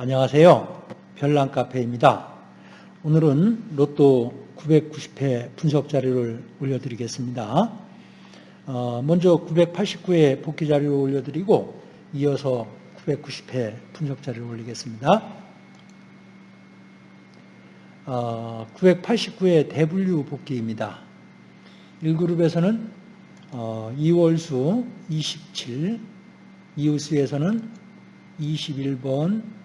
안녕하세요. 별난 카페입니다. 오늘은 로또 990회 분석 자료를 올려드리겠습니다. 어, 먼저 989회 복귀 자료를 올려드리고 이어서 990회 분석 자료를 올리겠습니다. 989회 어, 대분류 복귀입니다. 1그룹에서는 어, 이월수 27, 이웃수에서는 21번,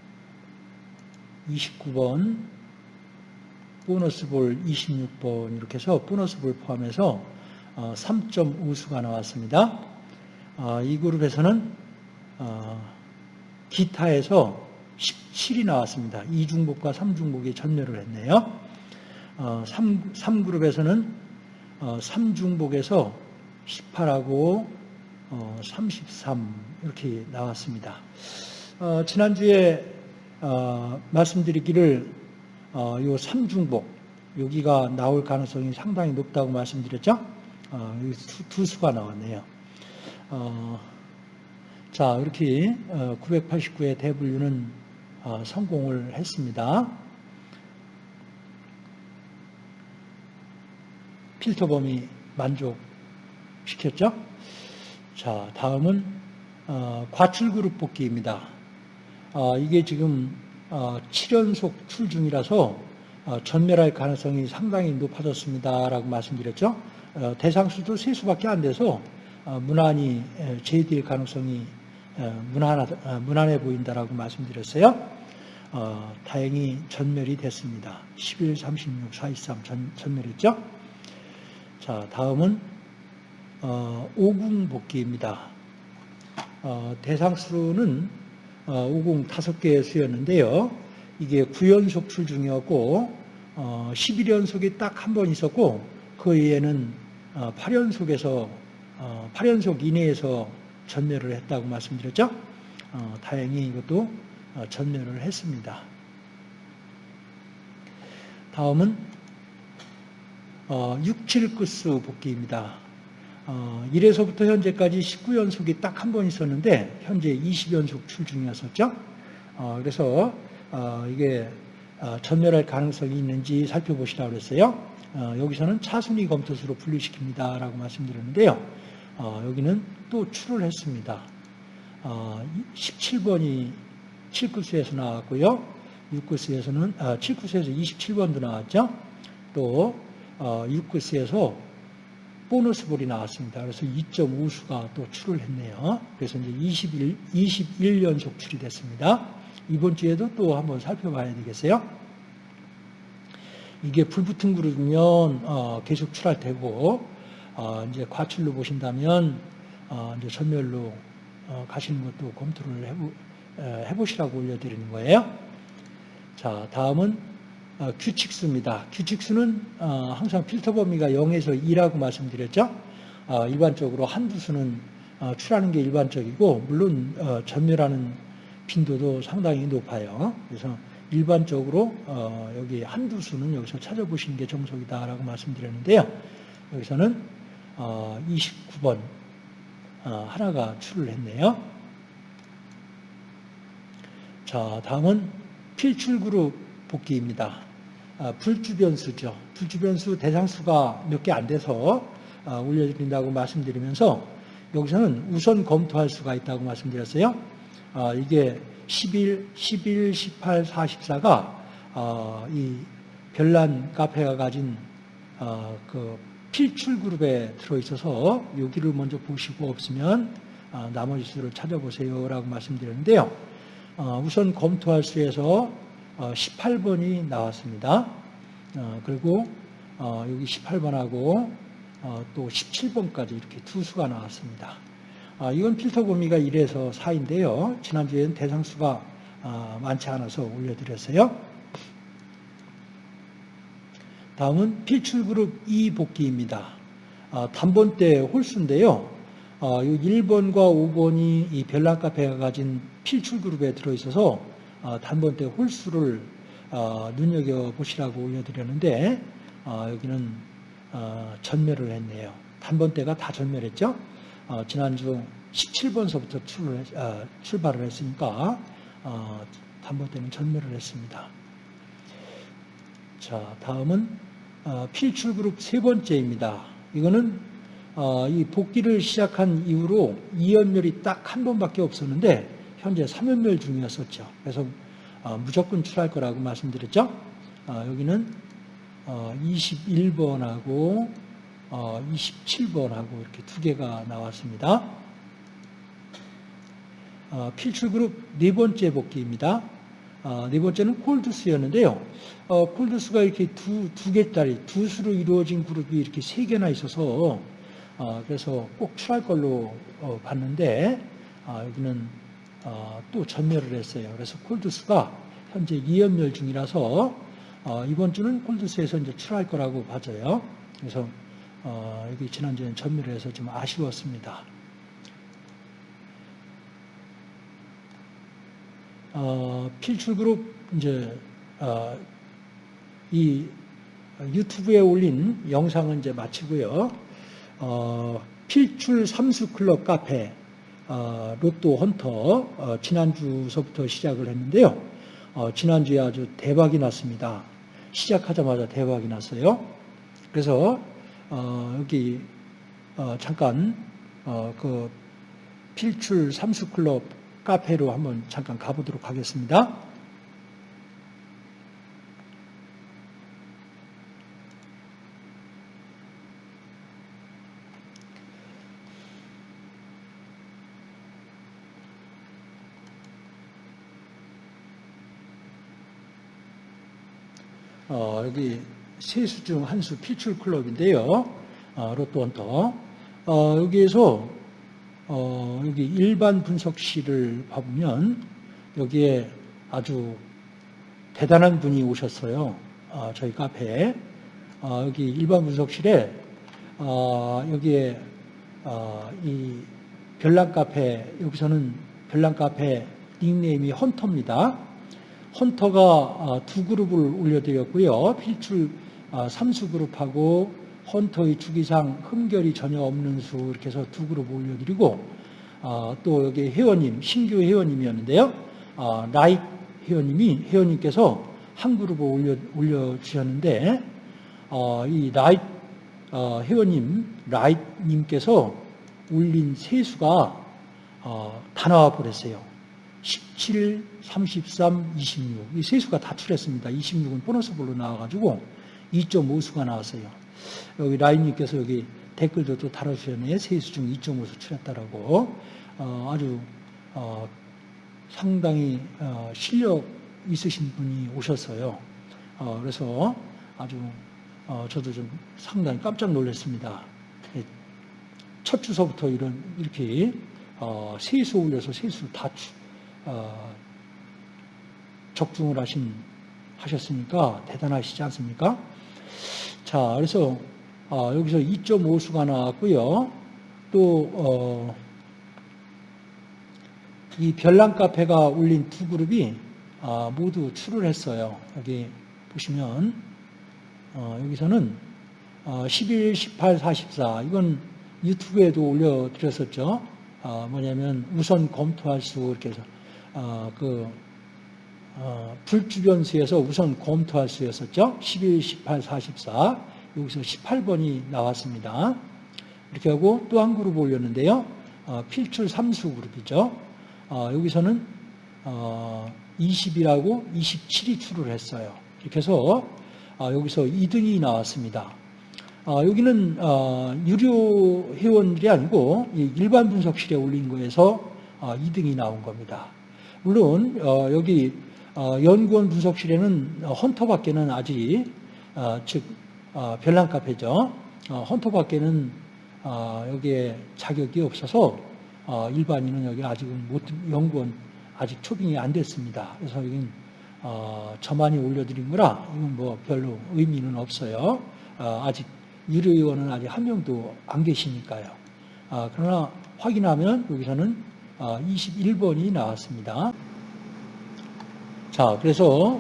29번, 보너스 볼 26번 이렇게 해서 보너스 볼 포함해서 3점 어, 우수가 나왔습니다. 어, 이 그룹에서는 어, 기타에서 17이 나왔습니다. 2중복과 3중복이 전멸을 했네요. 3, 3그룹에서는 3중복에서 18하고 33 이렇게 나왔습니다. 지난주에 어, 말씀드리기를 어, 요 삼중복 여기가 나올 가능성이 상당히 높다고 말씀드렸죠. 어, 두, 두, 수가 나왔네요. 어, 자 이렇게 989의 어, 대분류는 어, 성공을 했습니다. 필터 범위 만족시켰죠. 자 다음은 과출 그룹 뽑기입니다. 어, 이게 지금 7연속 어, 출 중이라서 어, 전멸할 가능성이 상당히 높아졌습니다라고 말씀드렸죠. 대상 수도 세 수밖에 안 돼서 무난히 제외될 가능성이 무난하, 무난해 보인다라고 말씀드렸어요. 다행히 전멸이 됐습니다. 11, 36, 423 전, 전멸했죠. 자, 다음은 오궁 복귀입니다. 대상 수는 50 어, 5개 수였는데요. 이게 9연속 출 중이었고 11연속이 어, 딱한 번 있었고 그 외에는 8연속에서 어, 8연속 이내에서 전멸을 했다고 말씀드렸죠. 다행히 이것도 전멸을 했습니다. 다음은 6, 7끝수 복귀입니다. 어, 1에서부터 현재까지 19연속이 딱 한 번 있었는데 현재 20연속 출중이었었죠. 어, 그래서 어, 이게 어, 전멸할 가능성이 있는지 살펴보시라고 그랬어요. 어, 여기서는 차순위 검토수로 분류시킵니다. 라고 말씀드렸는데요. 어, 여기는 또 출을 했습니다. 17번이 7구수에서 나왔고요. 6구수에서는, 아, 7구수에서 27번도 나왔죠. 또 6구수에서 보너스 볼이 나왔습니다. 그래서 2.5수가 또 출을 했네요. 그래서 이제 21, 21연속 출이 됐습니다. 이번 주에도 또 한번 살펴봐야 되겠어요. 이게 불붙은 그룹이면 어, 계속 출할 테고 어, 이제 과출로 보신다면 어, 이제 전멸로 어, 가시는 것도 검토를 해보, 해보시라고 올려드리는 거예요. 자, 다음은 어, 규칙수입니다. 규칙수는 어, 항상 필터 범위가 0에서 2라고 말씀드렸죠. 어, 일반적으로 한두 수는 출하는 게 일반적이고 물론 전멸하는 빈도도 상당히 높아요. 그래서 일반적으로 여기 한두 수는 여기서 찾아보시는 게 정석이다라고 말씀드렸는데요. 여기서는 29번 하나가 출을 했네요. 자, 다음은 필출 그룹 복귀입니다. 아, 불주변수죠. 불주변수 대상수가 몇 개 안 돼서 아, 올려드린다고 말씀드리면서 여기서는 우선 검토할 수가 있다고 말씀드렸어요. 아, 이게 11, 11, 18, 44가 이 별난 카페가 가진 그 필출 그룹에 들어있어서 여기를 먼저 보시고 없으면 나머지 수를 찾아보세요라고 말씀드렸는데요. 우선 검토할 수에서 18번이 어, 나왔습니다. 어, 그리고 어, 여기 18번하고 또 17번까지 이렇게 두 수가 나왔습니다. 이건 필터 범위가 1에서 4인데요. 지난주에는 대상수가 많지 않아서 올려드렸어요. 다음은 필출그룹 2 복귀입니다. 단번대 홀수인데요. 1번과 5번이 이 별난 카페가 가진 필출그룹에 들어있어서 어, 단번대 홀수를 어, 눈여겨보시라고 올려드렸는데 어, 여기는 전멸을 했네요. 단번대가 다 전멸했죠. 지난주 17번서부터 출발을 했으니까 담보대는 전멸을 했습니다. 자, 다음은 어, 필출 그룹 세 번째입니다. 이거는 어, 이 복귀를 시작한 이후로 2연멸이 딱 한 번밖에 없었는데 현재 3연멸 중이었었죠. 그래서 어, 무조건 출할 거라고 말씀드렸죠. 어, 여기는 어, 21번하고 27번하고 이렇게 두 개가 나왔습니다. 어, 필출그룹 네 번째 복귀입니다. 어, 네 번째는 콜드스였는데요. 어, 콜드스가 이렇게 두, 두 개짜리, 두 수로 이루어진 그룹이 이렇게 세 개나 있어서, 어, 그래서 꼭 출할 걸로 어, 봤는데, 아, 여기는 어, 또 전멸을 했어요. 그래서 콜드스가 현재 2연멸 중이라서, 어, 이번 주는 콜드스에서 이제 출할 거라고 봐져요. 그래서, 여기 지난주에는 전멸을 해서 좀 아쉬웠습니다. 어, 필출그룹 이제 어, 이 유튜브에 올린 영상은 이제 마치고요. 어, 필출 삼수 클럽 카페 어, 로또 헌터 어, 지난주서부터 시작을 했는데요. 어, 지난주에 아주 대박이 났습니다. 시작하자마자 대박이 났어요. 그래서 여기 잠깐 그 필출 삼수클럽 카페로 한번 잠깐 가보도록 하겠습니다. 어, 여기 세 수 중 한수 필출 클럽인데요. 어, 로또 원터. 어, 여기에서 어, 여기 일반 분석실을 봐보면 여기에 아주 대단한 분이 오셨어요. 어, 저희 카페에. 어, 여기 일반 분석실에 어, 여기에 어, 이 별난 카페 여기서는 별난 카페 닉네임이 헌터입니다. 헌터가 어, 두 그룹을 올려드렸고요. 필출 삼수 그룹하고 헌터의 주기상 흠결이 전혀 없는 수 이렇게 해서 두 그룹 올려드리고 어, 또 여기 회원님 신규 회원님이었는데요. 어, 라이 회원님이 회원님께서 한 그룹을 올려 올려주셨는데 어, 이 라이 어, 회원님 라이님께서 올린 세수가 어, 다 나와 버렸어요. 17, 33, 26. 이 세 수가 다 출했습니다. 26은 보너스볼로 나와가지고 2.5수가 나왔어요. 여기 라인님께서 여기 댓글도 또 달아주셨네요. 세수 중 2.5수 출했다라고. 어, 아주 어, 상당히 어, 실력 있으신 분이 오셨어요. 어, 그래서 아주 어, 저도 좀 상당히 깜짝 놀랐습니다. 예, 첫 주서부터 이런 이렇게 어, 세수 올려서 세수 다 적중을 하신 하셨으니까 대단하시지 않습니까? 자, 그래서 어, 여기서 2.5수가 나왔고요. 또 어, 이 별난 카페가 올린 두 그룹이 아, 모두 출을 했어요. 여기 보시면 어, 여기서는 11, 18, 44 이건 유튜브에도 올려드렸었죠. 아, 뭐냐면 우선 검토할 수 이렇게 해서 그 불주변수에서 우선 검토할 수였었죠. 11, 18, 44 여기서 18번이 나왔습니다. 이렇게 하고 또 한 그룹 올렸는데요. 어, 필출 3수 그룹이죠. 어, 여기서는 어, 20이라고 27이 출을 했어요. 이렇게 해서 어, 여기서 2등이 나왔습니다. 어, 여기는 어, 유료 회원들이 아니고 일반 분석실에 올린 거에서 2등이 나온 겁니다. 물론 여기 연구원 분석실에는 헌터밖에는 아직 즉 별난 카페죠. 헌터밖에는 여기에 자격이 없어서 일반인은 여기 아직은 못, 연구원 아직 초빙이 안 됐습니다. 그래서 여기는 어, 저만이 올려드린 거라 이건 뭐 별로 의미는 없어요. 어, 아직 유료위원은 아직 한 명도 안 계시니까요. 어, 그러나 확인하면 여기서는 21번이 나왔습니다. 자, 그래서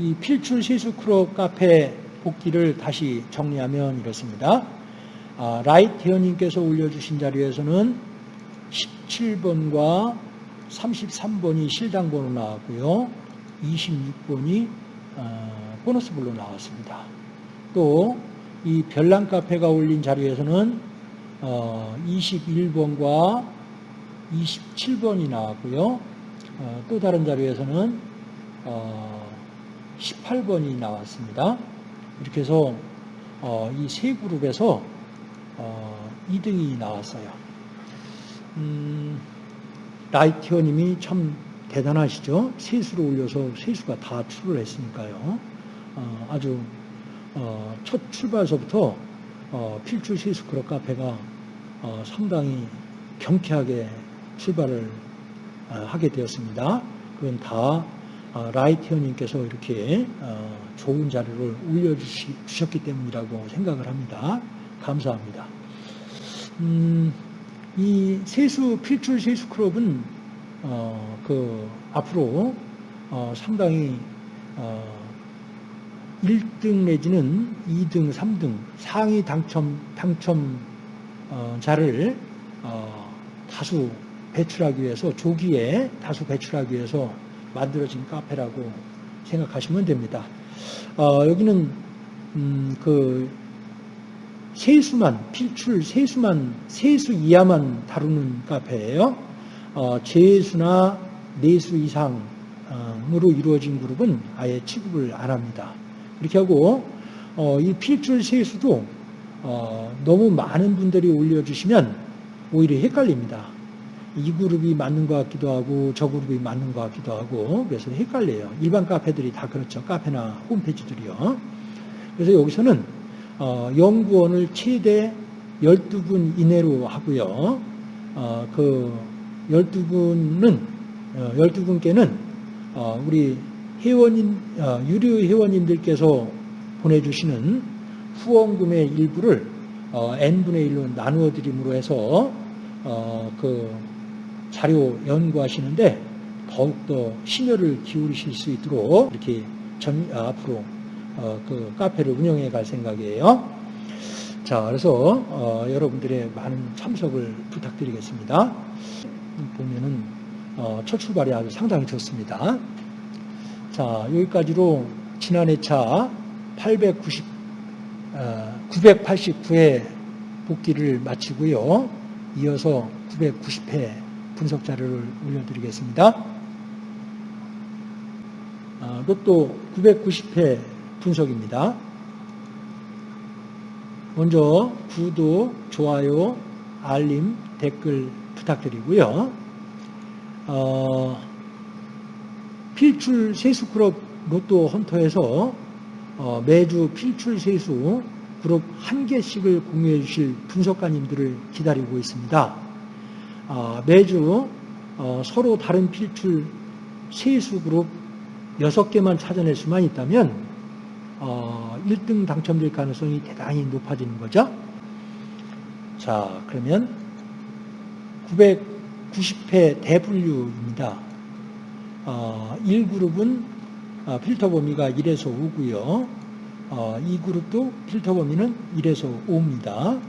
이 필출 시수 크로 카페 복귀를 다시 정리하면 이렇습니다. 라이트 회원님께서 올려주신 자리에서는 17번과 33번이 실당 번호 나왔고요. 26번이 어, 보너스블로 나왔습니다. 또 이 별난 카페가 올린 자료에서는 어, 21번과 27번이 나왔고요. 어, 또 다른 자료에서는 어, 18번이 나왔습니다. 이렇게 해서 어, 이세 그룹에서 어, 2등이 나왔어요. 음, 라이티어님이 참 대단하시죠? 세수를 올려서 세수가 다 출을 했으니까요. 어, 아주 어, 첫 출발서부터 어, 필출 세수 그룹 카페가 어, 상당히 경쾌하게 출발을 어, 하게 되었습니다. 그건 다 어, 라이티어님께서 이렇게 어, 좋은 자료를 올려주셨기 때문이라고 생각을 합니다. 감사합니다. 음, 이 세수 필출 세수 클럽은 어, 그 앞으로 어, 상당히 어, 1등 내지는 2등, 3등 상위 당첨 당첨 자를 어, 다수 배출하기 위해서 조기에 다수 배출하기 위해서 만들어진 카페라고 생각하시면 됩니다. 어, 여기는 음, 그 세수만 필출 세수만 세수 이하만 다루는 카페예요. 어, 재수나 네수 이상으로 이루어진 그룹은 아예 취급을 안 합니다. 이렇게 하고 어, 이 필출 세수도 어, 너무 많은 분들이 올려주시면 오히려 헷갈립니다. 이 그룹이 맞는 것 같기도 하고 저 그룹이 맞는 것 같기도 하고 그래서 헷갈려요. 일반 카페들이 다 그렇죠. 카페나 홈페이지들이요. 그래서 여기서는 어, 연구원을 최대 12분 이내로 하고요. 어, 그 12분은 어, 12분께는 어, 우리 회원인 어, 유료 회원님들께서 보내주시는 후원금의 일부를 어, n분의 1로 나누어 드림으로 해서 어, 그 자료 연구하시는데 더욱더 심혈을 기울이실 수 있도록 이렇게 전, 아, 앞으로 어, 그 카페를 운영해 갈 생각이에요. 자, 그래서 어, 여러분들의 많은 참석을 부탁드리겠습니다. 보면은 어, 첫 출발이 아주 상당히 좋습니다. 자, 여기까지로 지난 해차 890, 어, 989회 복귀를 마치고요. 이어서 990회 분석 자료를 올려드리겠습니다. 아, 로또 990회 분석입니다. 먼저 구독, 좋아요, 알림, 댓글 부탁드리고요. 어, 필출 세수 그룹 로또 헌터에서 어, 매주 필출 세수 그룹 한 개씩을 공유해 주실 분석가님들을 기다리고 있습니다. 어, 매주 어, 서로 다른 필출 세수 그룹 6개만 찾아낼 수만 있다면 1등 당첨될 가능성이 대단히 높아지는 거죠. 자, 그러면 990회 대분류입니다. 어, 1그룹은 어, 필터 범위가 1에서 5고요. 어, 2그룹도 필터 범위는 1에서 5입니다.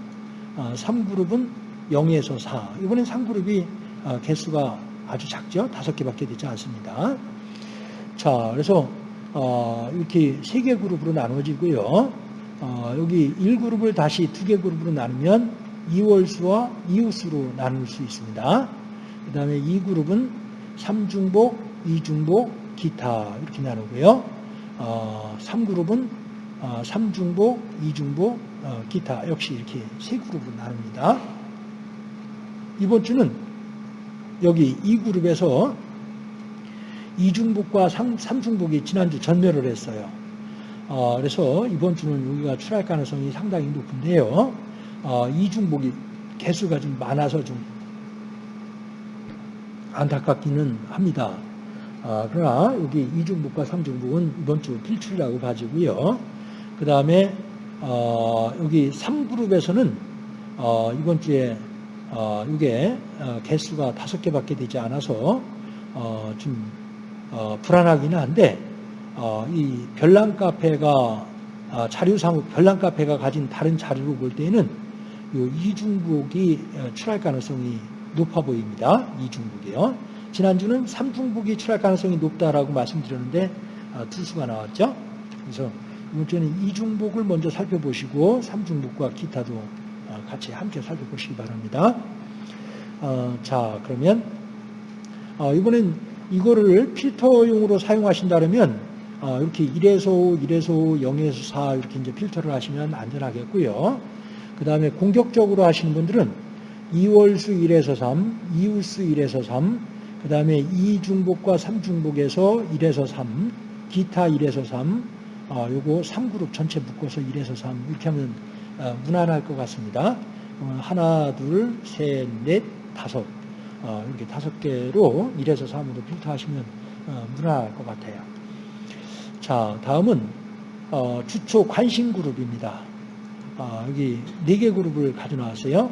어, 3그룹은 0에서 4. 이번엔 3그룹이 어, 개수가 아주 작죠. 5개밖에 되지 않습니다. 자, 그래서 어, 이렇게 3개 그룹으로 나눠지고요. 어, 여기 1그룹을 다시 2개 그룹으로 나누면 2월수와 이웃수로 나눌 수 있습니다. 그 다음에 2그룹은 3중복, 2중복, 기타 이렇게 나누고요. 어, 3그룹은 어, 3중복, 2중복, 어, 기타 역시 이렇게 세 그룹으로 나눕니다. 이번 주는 여기 2그룹에서 2중복과 3, 3중복이 지난주 전멸을 했어요. 어, 그래서 이번 주는 여기가 출할 가능성이 상당히 높은데요. 어, 이중복이 개수가 좀 많아서 좀 안타깝기는 합니다. 아, 그러나 여기 이중복과 삼중복은 이번 주 필출이라고 봐지고요. 그 다음에 어, 여기 3그룹에서는 어, 이번 주에 어, 이게 어, 개수가 다섯 개밖에 되지 않아서 어, 좀 어, 불안하기는 한데 어, 이 별난 카페가 어, 자료상 별난 카페가 가진 다른 자료로 볼 때는 이 이중복이 어, 출할 가능성이 높아 보입니다. 이중복이요. 지난주는 삼중북이 출할 가능성이 높다라고 말씀드렸는데 아, 투수가 나왔죠. 그래서 이번 주는 이중북을 먼저 살펴보시고 삼중북과 기타도 아, 같이 함께 살펴보시기 바랍니다. 어, 자 그러면 어, 이번엔 이거를 필터용으로 사용하신다면 어, 이렇게 1에서 5, 1에서 5, 0에서 4 이렇게 이제 필터를 하시면 안전하겠고요. 그 다음에 공격적으로 하시는 분들은 2월수 1에서 3, 이웃수 1에서 3, 그 다음에 2중복과 3중복에서 1에서 3, 기타 1에서 3, 어, 요거 3그룹 전체 묶어서 1에서 3 이렇게 하면 어, 무난할 것 같습니다. 어, 하나, 둘, 셋, 넷, 다섯 어, 이렇게 다섯 개로 1에서 3으로 필터하시면 어, 무난할 것 같아요. 자, 다음은 어, 주초 관심 그룹입니다. 아, 여기 네 개 그룹을 가져나왔어요.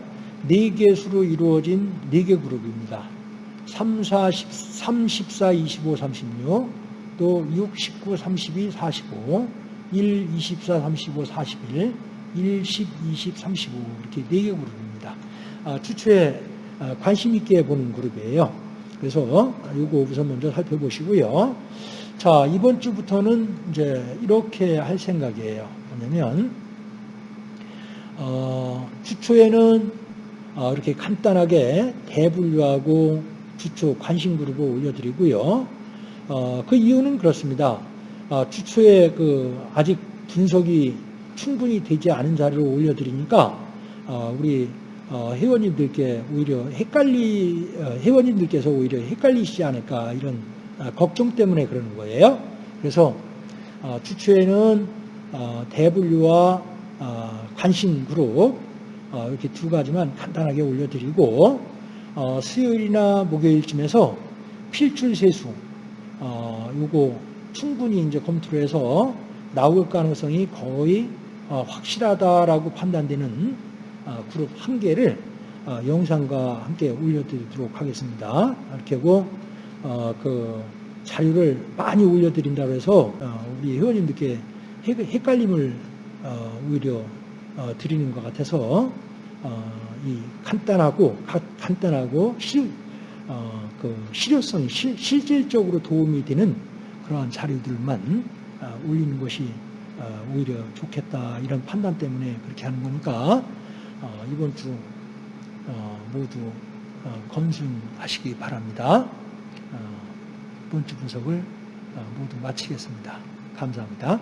네 개 수로 이루어진 네 개 그룹입니다. 3, 4, 10, 3, 14, 25, 36, 또 6, 19, 32, 45, 1, 24, 35, 41, 1, 10, 20, 35 이렇게 네개 그룹입니다. 아, 추초에 아, 관심 있게 보는 그룹이에요. 그래서 이거 우선 먼저 살펴보시고요. 자, 이번 주부터는 이제 이렇게 할 생각이에요. 뭐냐면, 어, 주초에는 어, 이렇게 간단하게 대분류하고 주초 관심 그룹을 올려드리고요. 어, 그 이유는 그렇습니다. 어, 주초에 그 아직 분석이 충분히 되지 않은 자료를 올려드리니까 어, 우리 어, 회원님들께 오히려 헷갈리 어, 회원님들께서 오히려 헷갈리시지 않을까 이런 아, 걱정 때문에 그러는 거예요. 그래서 어, 주초에는 어, 대분류와 어, 관심 그룹 어, 이렇게 두 가지만 간단하게 올려드리고 어, 수요일이나 목요일쯤에서 필출 세수 어, 요거 충분히 이제 검토를 해서 나올 가능성이 거의 어, 확실하다라고 판단되는 어, 그룹 한 개를 어, 영상과 함께 올려드리도록 하겠습니다. 이렇게 하고 어, 그 자료를 많이 올려드린다고 해서 어, 우리 회원님들께 헷- 헷갈림을 어, 오히려 어, 드리는 것 같아서 어, 이 간단하고 가- 간단하고 실, 어, 그 실효성이 실, 실질적으로 도움이 되는 그러한 자료들만 어, 올리는 것이 어, 오히려 좋겠다 이런 판단 때문에 그렇게 하는 거니까 어, 이번 주 어, 모두 어, 검증하시기 바랍니다. 어, 이번 주 분석을 어, 모두 마치겠습니다. 감사합니다.